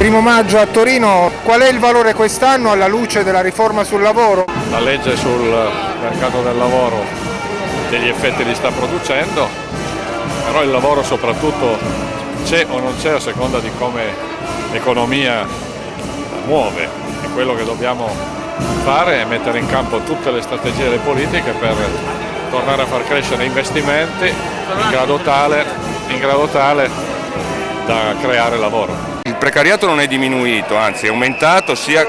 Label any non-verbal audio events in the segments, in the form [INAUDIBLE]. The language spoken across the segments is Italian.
Primo maggio a Torino, qual è il valore quest'anno alla luce della riforma sul lavoro? La legge sul mercato del lavoro degli effetti li sta producendo, però il lavoro soprattutto c'è o non c'è a seconda di come l'economia muove e quello che dobbiamo fare è mettere in campo tutte le strategie e le politiche per tornare a far crescere investimenti in grado tale, in grado tale da creare lavoro. Il precariato non è diminuito, anzi è aumentato sia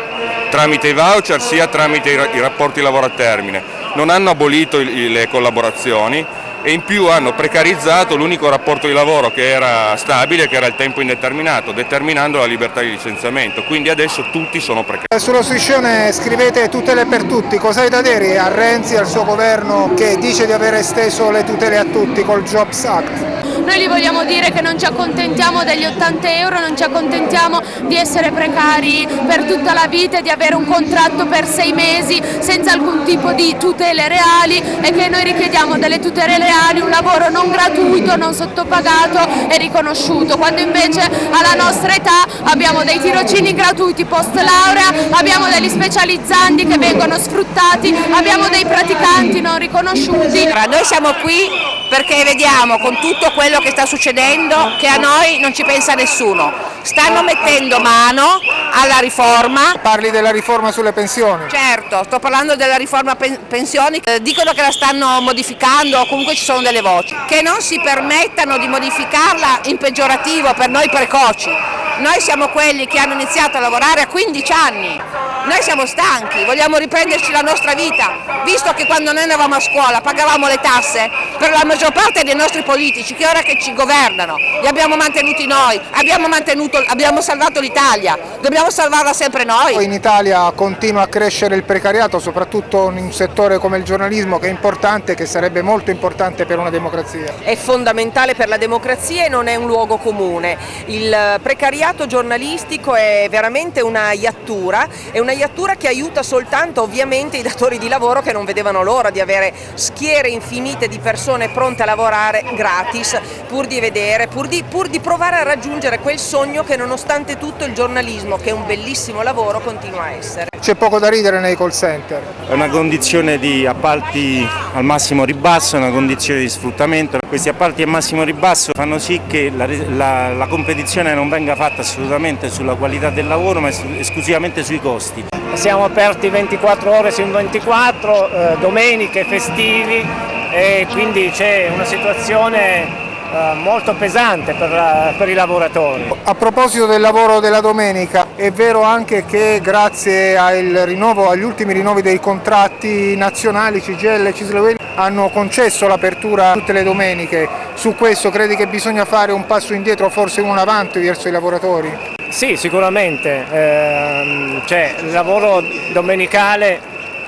tramite i voucher sia tramite i rapporti lavoro a termine. Non hanno abolito le collaborazioni e in più hanno precarizzato l'unico rapporto di lavoro che era stabile, che era il tempo indeterminato, determinando la libertà di licenziamento, quindi adesso tutti sono precari. Sullo striscione scrivete tutele per tutti, cosa hai da dire a Renzi e al suo governo che dice di aver esteso le tutele a tutti col Jobs Act? Noi gli vogliamo dire che non ci accontentiamo degli 80 euro, non ci accontentiamo di essere precari per tutta la vita e di avere un contratto per sei mesi senza alcun tipo di tutele reali e che noi richiediamo delle tutele reali, un lavoro non gratuito, non sottopagato e riconosciuto, quando invece alla nostra età abbiamo dei tirocini gratuiti post laurea, abbiamo degli specializzanti che vengono sfruttati, abbiamo dei praticanti non riconosciuti. Noi siamo qui perché vediamo con tutto quello che sta succedendo che a noi non ci pensa nessuno. Stanno mettendo mano alla riforma. Parli della riforma sulle pensioni? Certo, sto parlando della riforma pensioni, eh, dicono che la stanno modificando o comunque ci sono delle voci. Che non si permettano di modificarla in peggiorativo per noi precoci. Noi siamo quelli che hanno iniziato a lavorare a 15 anni, noi siamo stanchi, vogliamo riprenderci la nostra vita, visto che quando noi andavamo a scuola pagavamo le tasse per la maggior parte dei nostri politici che ora che ci governano, li abbiamo mantenuti noi, abbiamo, mantenuto, abbiamo salvato l'Italia, dobbiamo salvarla sempre noi. In Italia continua a crescere il precariato, soprattutto in un settore come il giornalismo che è importante, che sarebbe molto importante per una democrazia. È fondamentale per la democrazia e non è un luogo comune. Il precariato giornalistico è veramente una iattura, è una iattura che aiuta soltanto ovviamente i datori di lavoro che non vedevano l'ora di avere schiere infinite di persone pronte a lavorare gratis pur di vedere, pur di, pur di provare a raggiungere quel sogno che nonostante tutto il giornalismo, che è un bellissimo lavoro, continua a essere. C'è poco da ridere nei call center. È una condizione di appalti al massimo ribasso, è una condizione di sfruttamento. Questi appalti al massimo ribasso fanno sì che la, la, la competizione non venga fatta assolutamente sulla qualità del lavoro ma esclusivamente sui costi. Siamo aperti 24 ore su 24, eh, domeniche, festivi e quindi c'è una situazione eh, molto pesante per, per, i lavoratori. A proposito del lavoro della domenica, è vero anche che grazie rinnovo, agli ultimi rinnovi dei contratti nazionali CGL e Cislewell hanno concesso l'apertura tutte le domeniche, su questo credi che bisogna fare un passo indietro, forse un avanti verso i lavoratori? Sì, sicuramente, eh, cioè, il lavoro domenicale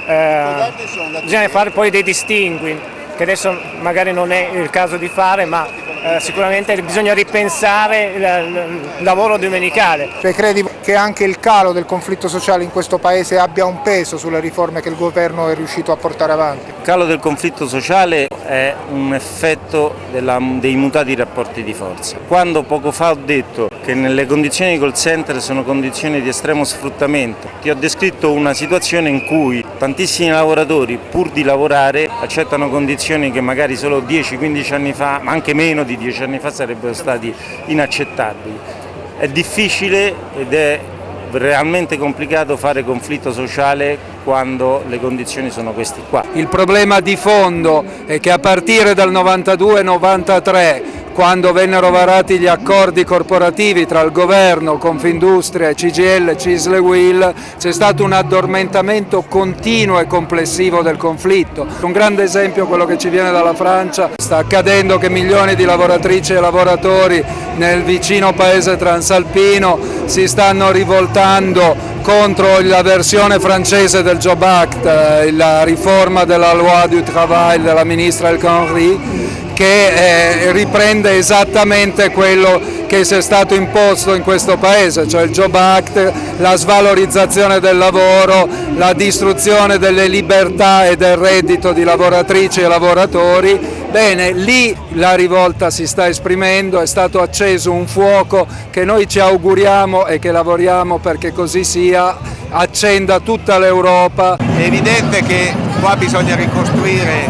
eh, bisogna fare poi dei distingui, che adesso magari non è il caso di fare, ma eh, sicuramente bisogna ripensare il, il lavoro domenicale. Cioè, credi che anche il calo del conflitto sociale in questo Paese abbia un peso sulle riforme che il governo è riuscito a portare avanti? Il calo del conflitto sociale è un effetto della, dei mutati rapporti di forza. Quando poco fa ho detto che nelle condizioni di call center sono condizioni di estremo sfruttamento, ti ho descritto una situazione in cui tantissimi lavoratori pur di lavorare accettano condizioni che magari solo 10-15 anni fa, ma anche meno di di dieci anni fa sarebbero stati inaccettabili. È difficile ed è realmente complicato fare conflitto sociale quando le condizioni sono queste qua. Il problema di fondo è che a partire dal 92-93 quando vennero varati gli accordi corporativi tra il governo, Confindustria, CGL, Cisle Will, c'è stato un addormentamento continuo e complessivo del conflitto. Un grande esempio quello che ci viene dalla Francia, sta accadendo che milioni di lavoratrici e lavoratori nel vicino paese transalpino si stanno rivoltando contro la versione francese del Job Act, eh, la riforma della loi du travail della ministra El Khomri che eh, riprende esattamente quello che si è stato imposto in questo Paese, cioè il Job Act, la svalorizzazione del lavoro, la distruzione delle libertà e del reddito di lavoratrici e lavoratori Bene, lì la rivolta si sta esprimendo, è stato acceso un fuoco che noi ci auguriamo e che lavoriamo perché così sia, accenda tutta l'Europa. È evidente che qua bisogna ricostruire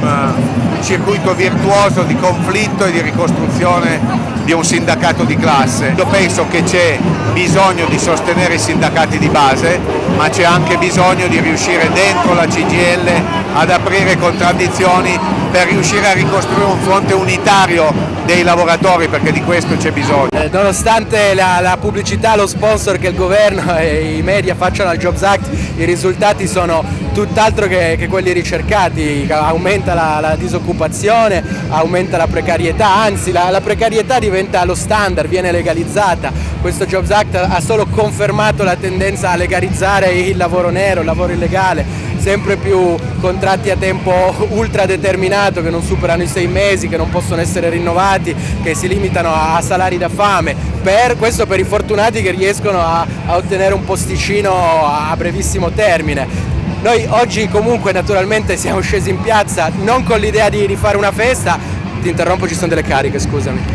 un circuito virtuoso di conflitto e di ricostruzione di un sindacato di classe. Io penso che c'è bisogno di sostenere i sindacati di base, ma c'è anche bisogno di riuscire dentro la CGL ad aprire contraddizioni per riuscire a ricostruire un fronte unitario dei lavoratori perché di questo c'è bisogno. Eh, nonostante la, la, pubblicità, lo sponsor che il governo [LAUGHS] e i media facciano al Jobs Act, i risultati sono tutt'altro che, che, quelli ricercati, aumenta la, la, disoccupazione, aumenta la precarietà, anzi la, la precarietà diventa lo standard, viene legalizzata. Questo Jobs Act ha solo confermato la tendenza a legalizzare il lavoro nero, il lavoro illegale, sempre più contratti a tempo ultra determinato che non superano i sei mesi, che non possono essere rinnovati, che si limitano a salari da fame, per, questo per i fortunati che riescono a, a ottenere un posticino a brevissimo termine. Noi oggi comunque naturalmente siamo scesi in piazza non con l'idea di, di fare una festa, ti interrompo ci sono delle cariche scusami.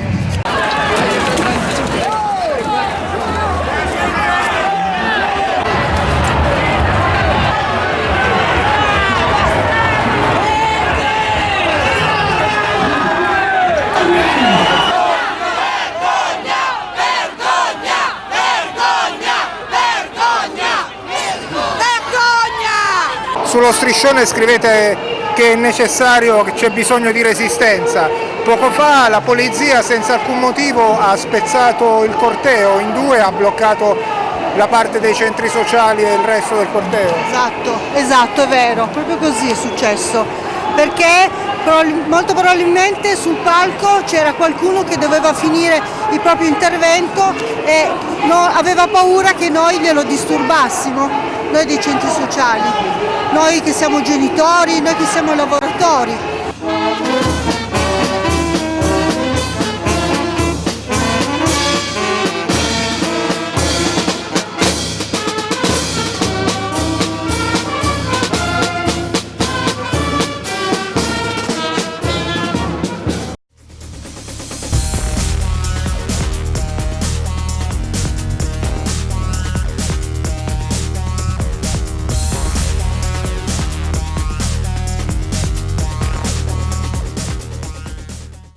Sullo striscione scrivete che è necessario, che c'è bisogno di resistenza. Poco fa la polizia senza alcun motivo ha spezzato il corteo in due, ha bloccato la parte dei centri sociali e il resto del corteo. Esatto, esatto, è vero, proprio così è successo. Perché molto probabilmente sul palco c'era qualcuno che doveva finire il proprio intervento e aveva paura che noi glielo disturbassimo, noi dei centri sociali noi che siamo genitori, noi che siamo lavoratori.